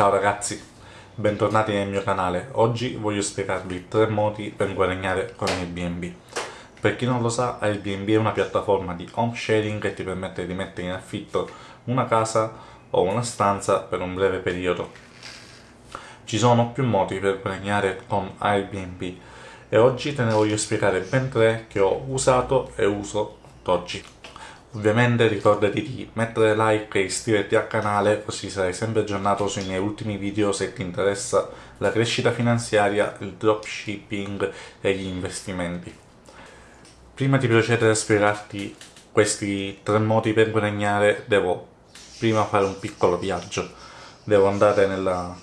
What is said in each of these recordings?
Ciao ragazzi, bentornati nel mio canale. Oggi voglio spiegarvi tre modi per guadagnare con Airbnb. Per chi non lo sa, Airbnb è una piattaforma di home sharing che ti permette di mettere in affitto una casa o una stanza per un breve periodo. Ci sono più modi per guadagnare con Airbnb e oggi te ne voglio spiegare ben tre che ho usato e uso oggi. Ovviamente ricordati di mettere like e iscriverti al canale così sarai sempre aggiornato sui miei ultimi video se ti interessa la crescita finanziaria, il dropshipping e gli investimenti. Prima di procedere a spiegarti questi tre modi per guadagnare devo prima fare un piccolo viaggio. Devo andare nella,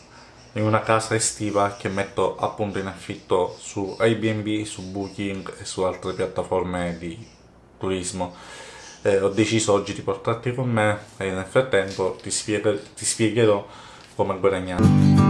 in una casa estiva che metto appunto in affitto su Airbnb, su Booking e su altre piattaforme di turismo eh, ho deciso oggi di portarti con me e nel frattempo ti, spiego, ti spiegherò come guadagnare.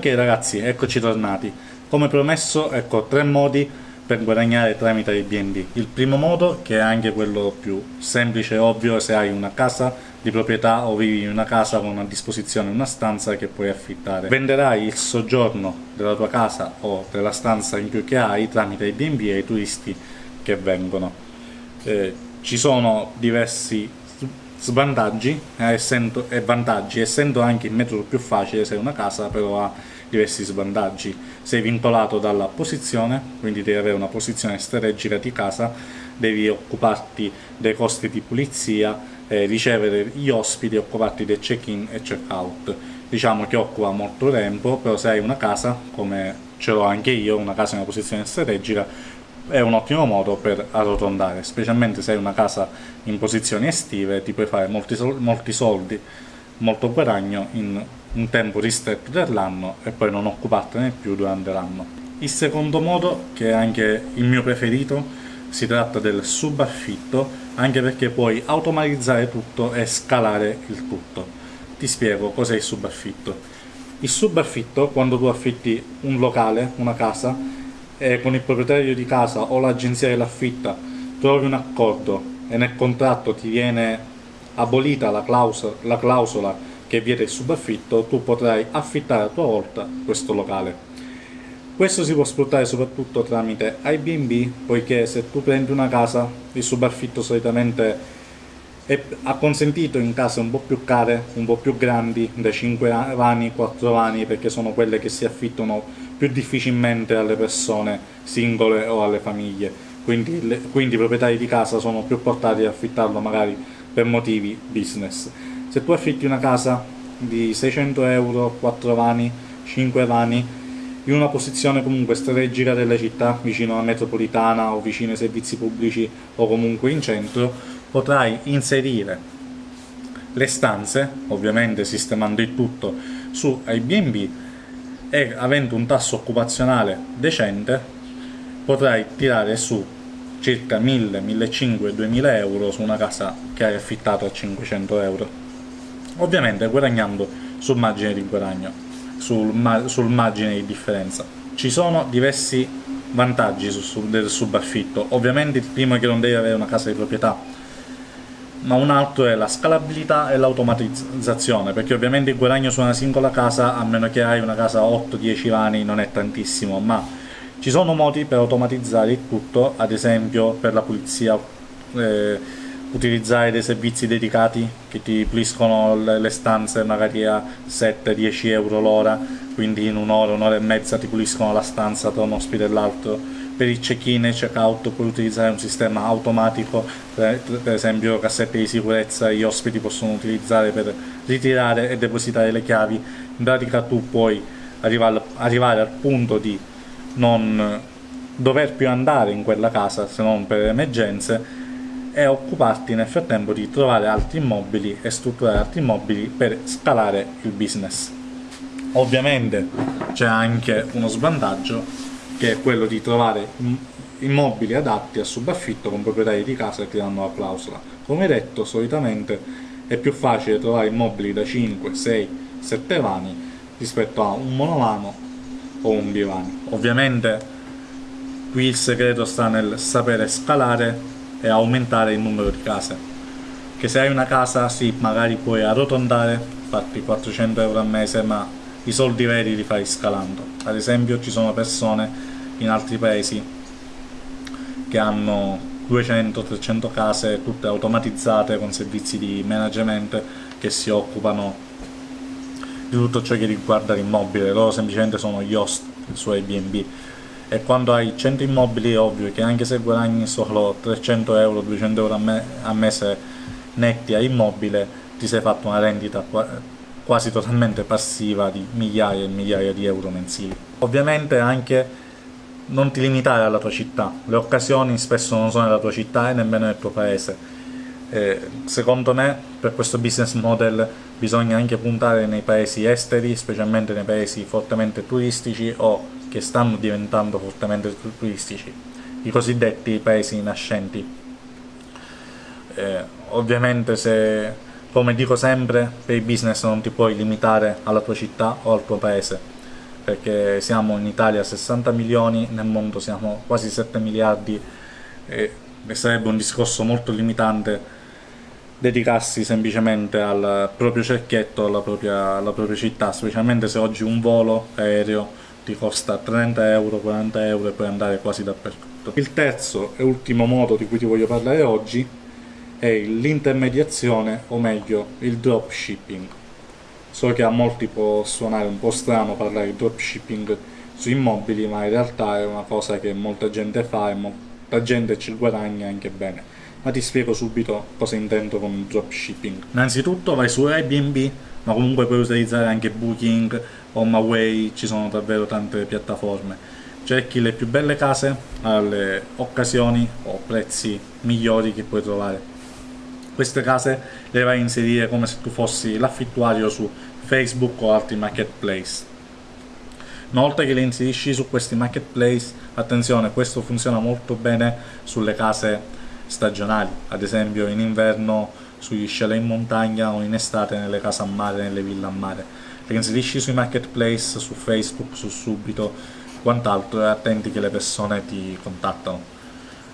Ok ragazzi, eccoci tornati. Come promesso, ecco tre modi per guadagnare tramite Airbnb. Il primo modo, che è anche quello più semplice e ovvio, se hai una casa di proprietà o vivi in una casa con a disposizione una stanza che puoi affittare. Venderai il soggiorno della tua casa o della stanza in più che hai tramite Airbnb ai turisti che vengono. Eh, ci sono diversi svantaggi eh, essendo, e vantaggi, essendo anche il metodo più facile se una casa però ha diversi svantaggi. Sei vincolato dalla posizione, quindi devi avere una posizione strategica di casa, devi occuparti dei costi di pulizia, eh, ricevere gli ospiti, occuparti del check-in e check-out. Diciamo che occupa molto tempo, però se hai una casa, come ce l'ho anche io, una casa in una posizione strategica, è un ottimo modo per arrotondare, specialmente se hai una casa in posizioni estive, ti puoi fare molti, molti soldi, molto guadagno in un tempo ristretto dell'anno e poi non occupartene più durante l'anno. Il secondo modo, che è anche il mio preferito, si tratta del subaffitto, anche perché puoi automatizzare tutto e scalare il tutto. Ti spiego cos'è il subaffitto. Il subaffitto, quando tu affitti un locale, una casa, e con il proprietario di casa o l'agenzia che l'affitta trovi un accordo e nel contratto ti viene abolita la clausola, la clausola che vieta il subaffitto, tu potrai affittare a tua volta questo locale. Questo si può sfruttare soprattutto tramite Airbnb, poiché se tu prendi una casa, il subaffitto solitamente è, consentito in case un po' più care, un po' più grandi, da 5 vani, 4 vani, perché sono quelle che si affittano più difficilmente alle persone singole o alle famiglie, quindi, le, quindi i proprietari di casa sono più portati ad affittarlo magari per motivi business. Se tu affitti una casa di 600 euro, 4 vani, 5 vani, in una posizione comunque strategica della città, vicino alla metropolitana o vicino ai servizi pubblici o comunque in centro, potrai inserire le stanze, ovviamente sistemando il tutto su Airbnb, e avendo un tasso occupazionale decente potrai tirare su circa 1000, 1500, 2000 euro su una casa che hai affittato a 500 euro ovviamente guadagnando sul margine di guadagno sul, ma sul margine di differenza. Ci sono diversi vantaggi su, su, del subaffitto. Ovviamente il primo è che non devi avere una casa di proprietà ma un altro è la scalabilità e l'automatizzazione, perché ovviamente il guadagno su una singola casa, a meno che hai una casa 8-10 vani, non è tantissimo, ma ci sono modi per automatizzare il tutto, ad esempio per la pulizia, eh, utilizzare dei servizi dedicati che ti puliscono le stanze magari a 7-10 euro l'ora, quindi in un'ora, un'ora e mezza ti puliscono la stanza tra un ospite e l'altro per il check-in e check-out puoi utilizzare un sistema automatico, per, esempio cassette di sicurezza gli ospiti possono utilizzare per ritirare e depositare le chiavi, in pratica tu puoi arrivare, arrivare al punto di non dover più andare in quella casa se non per emergenze e occuparti nel frattempo di trovare altri immobili e strutturare altri immobili per scalare il business. Ovviamente c'è anche uno svantaggio che è quello di trovare immobili adatti a subaffitto con proprietari di casa che danno la clausola. Come detto, solitamente è più facile trovare immobili da 5, 6, 7 vani rispetto a un monovano o un bivani. Ovviamente qui il segreto sta nel sapere scalare e aumentare il numero di case che se hai una casa sì magari puoi arrotondare farti 400 euro al mese ma i soldi veri li fai scalando. Ad esempio ci sono persone in altri paesi che hanno 200-300 case tutte automatizzate con servizi di management che si occupano di tutto ciò che riguarda l'immobile. Loro semplicemente sono gli host suo Airbnb. E quando hai 100 immobili è ovvio che anche se guadagni solo 300 euro, 200 euro a, me a mese netti a immobile ti sei fatto una rendita quasi totalmente passiva di migliaia e migliaia di euro mensili. Ovviamente anche non ti limitare alla tua città, le occasioni spesso non sono nella tua città e nemmeno nel tuo paese. Eh, secondo me per questo business model bisogna anche puntare nei paesi esteri, specialmente nei paesi fortemente turistici o che stanno diventando fortemente turistici, i cosiddetti paesi nascenti. Eh, ovviamente se, come dico sempre, per il business non ti puoi limitare alla tua città o al tuo paese, perché siamo in Italia 60 milioni, nel mondo siamo quasi 7 miliardi e, sarebbe un discorso molto limitante dedicarsi semplicemente al proprio cerchietto, alla propria, alla propria città, specialmente se oggi un volo aereo ti costa 30 euro, 40 euro e puoi andare quasi dappertutto. Il terzo e ultimo modo di cui ti voglio parlare oggi è l'intermediazione, o meglio il dropshipping. So che a molti può suonare un po' strano parlare di dropshipping su immobili, ma in realtà è una cosa che molta gente fa e molta gente ci guadagna anche bene. Ma ti spiego subito cosa intendo con dropshipping. Innanzitutto vai su Airbnb, ma comunque puoi utilizzare anche Booking, HomeAway, ci sono davvero tante piattaforme. Cerchi le più belle case alle occasioni o prezzi migliori che puoi trovare. Queste case le vai a inserire come se tu fossi l'affittuario su Facebook o altri marketplace. Una volta che le inserisci su questi marketplace, attenzione, questo funziona molto bene sulle case stagionali, ad esempio in inverno sugli chalet in montagna o in estate nelle case a mare, nelle ville a mare le inserisci sui marketplace, su Facebook, su Subito, quant'altro e attenti che le persone ti contattano.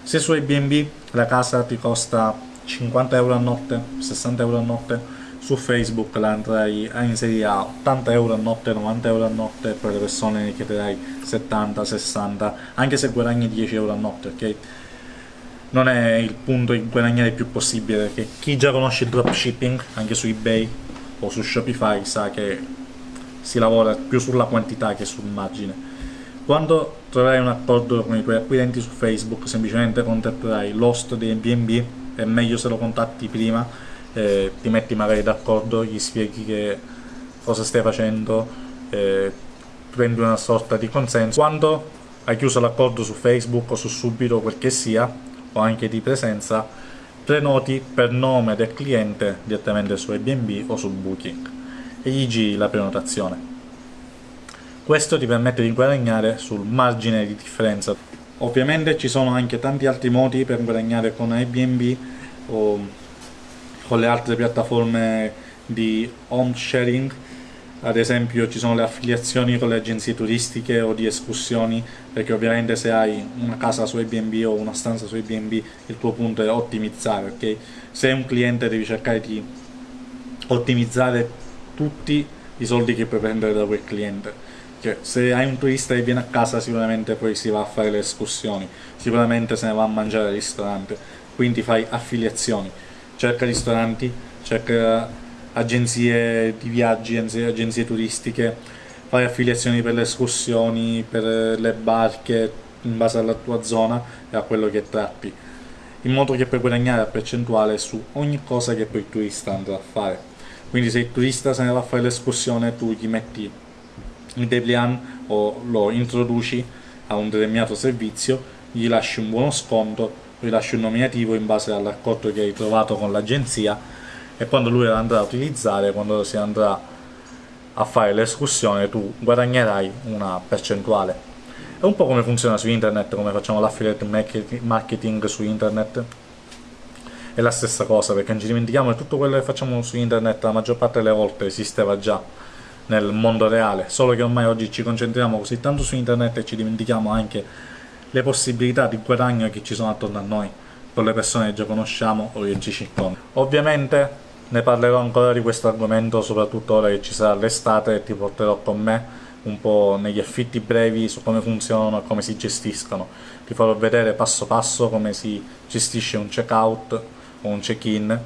Se su Airbnb la casa ti costa 50 euro a notte, 60 euro a notte, su Facebook la andrai a inserire a 80 euro a notte, 90 euro a notte, per le persone ne chiederai 70, 60, anche se guadagni 10 euro a notte, ok? Non è il punto di guadagnare il più possibile, perché chi già conosce il dropshipping, anche su eBay o su Shopify, sa che si lavora più sulla quantità che sul margine. Quando troverai un accordo con i tuoi acquirenti su Facebook, semplicemente contatterai l'host di Airbnb, è meglio se lo contatti prima, eh, ti metti magari d'accordo, gli spieghi che cosa stai facendo, eh, prendi una sorta di consenso. Quando hai chiuso l'accordo su Facebook o su Subito, quel che sia, o anche di presenza, prenoti per nome del cliente direttamente su Airbnb o su Booking e gli giri la prenotazione. Questo ti permette di guadagnare sul margine di differenza. Ovviamente ci sono anche tanti altri modi per guadagnare con Airbnb o con le altre piattaforme di home sharing. Ad esempio ci sono le affiliazioni con le agenzie turistiche o di escursioni perché ovviamente se hai una casa su Airbnb o una stanza su Airbnb il tuo punto è ottimizzare ok? Se un cliente devi cercare di ottimizzare tutti i soldi che puoi prendere da quel cliente che se hai un turista che viene a casa sicuramente poi si va a fare le escursioni. Sicuramente se ne va a mangiare al ristorante. Quindi fai affiliazioni. Cerca ristoranti cerca agenzie di viaggi agenzie turistiche. Fai affiliazioni per le escursioni per le barche in base alla tua zona e a quello che tratti. In modo che puoi guadagnare a percentuale su ogni cosa che poi il turista andrà a fare. Quindi se il turista se ne va a fare l'escursione tu gli metti il dépliant o lo introduci a un determinato servizio gli lasci un buono sconto rilasci un nominativo in base all'accordo che hai trovato con l'agenzia e quando lui la andrà a utilizzare, quando si andrà a fare l'escursione tu guadagnerai una percentuale. È un po' come funziona su internet, come facciamo l'affiliate marketing su internet. È la stessa cosa perché non ci dimentichiamo che tutto quello che facciamo su internet la maggior parte delle volte esisteva già nel mondo reale, solo che ormai oggi ci concentriamo così tanto su internet e ci dimentichiamo anche le possibilità di guadagno che ci sono attorno a noi, con le persone che già conosciamo o che ci circondano. Ovviamente ne parlerò ancora di questo argomento, soprattutto ora che ci sarà l'estate e ti porterò con me un po' negli affitti brevi su come funzionano e come si gestiscono. Ti farò vedere passo passo come si gestisce un checkout o un check-in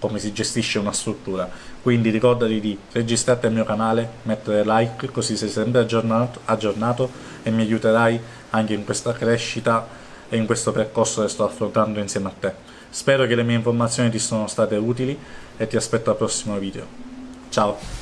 come si gestisce una struttura. Quindi ricordati di registrarti al mio canale, mettere like così sei sempre aggiornato, aggiornato e mi aiuterai anche in questa crescita e in questo percorso che sto affrontando insieme a te. Spero che le mie informazioni ti siano state utili e ti aspetto al prossimo video. Ciao!